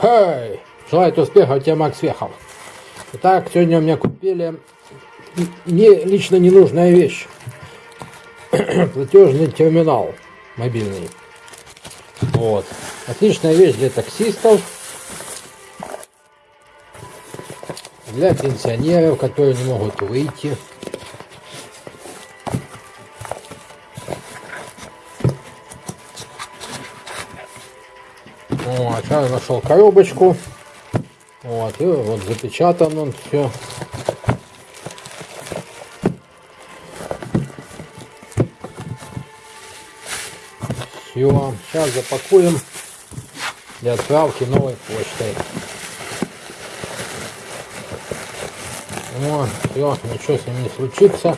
Хей! Желаю успехов, тебе Макс Вехов. Итак, сегодня у меня купили мне лично ненужная вещь. Платежный терминал мобильный. Вот. Отличная вещь для таксистов. Для пенсионеров, которые не могут выйти. Вот, сейчас нашел коробочку. Вот, и вот запечатан он все. Все, сейчас запакуем для отправки новой почтой. Вот, все, ничего с ним не случится.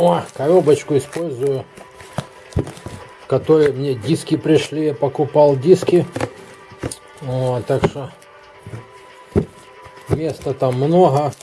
О, коробочку использую, в которой мне диски пришли. Я покупал диски. Вот, так что места там много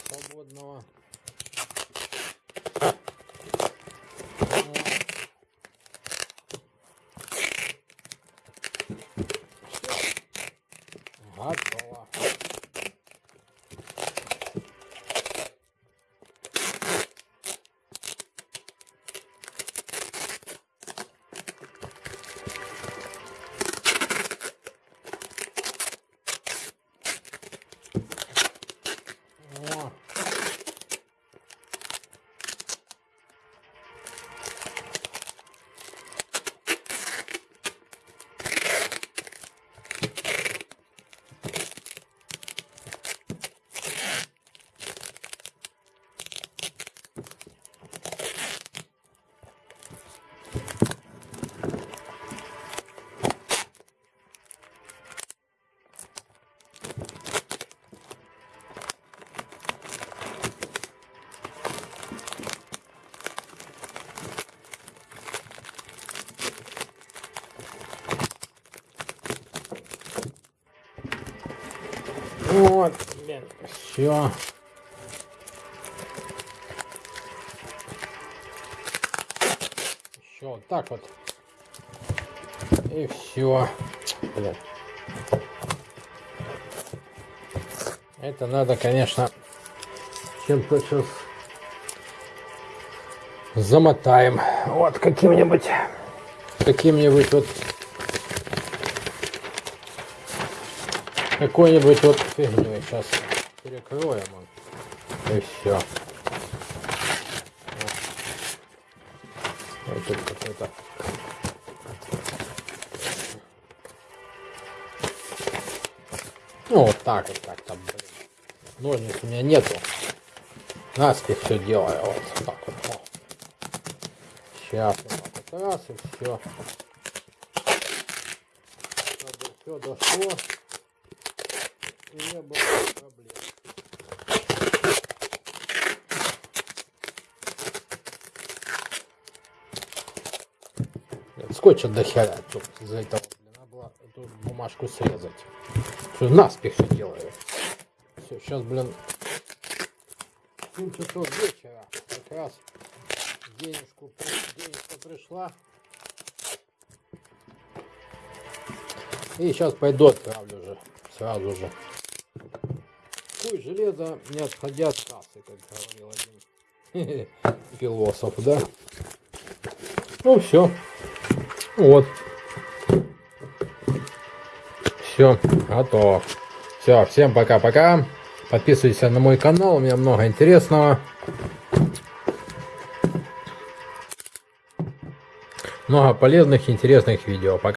Вот, все. Еще вот так вот. И все. Блин. Это надо, конечно, чем-то сейчас замотаем. Вот каким-нибудь, каким-нибудь вот какой-нибудь вот фигней сейчас перекроем и все. Вот тут. Ну вот так вот так там, блин. Ножниц у меня нету. Наспех все делаю. Вот так вот. О. Сейчас вот так вот раз и все. Чтобы все дошло и не было проблем. Блин, Скотча до хера тут из-за этого, блин, надо было эту бумажку срезать. Все, наспех все делаю. Все, сейчас, блин, 7 часов вечера. Как раз денежку, денежка пришла. И сейчас пойду отправлю уже. Сразу же. Куй железо, не отходя от кассы, как говорил один философ, да? Ну все. Вот. Все, готово. Все, всем пока-пока. Подписывайтесь на мой канал, у меня много интересного. Много полезных, интересных видео. Пока.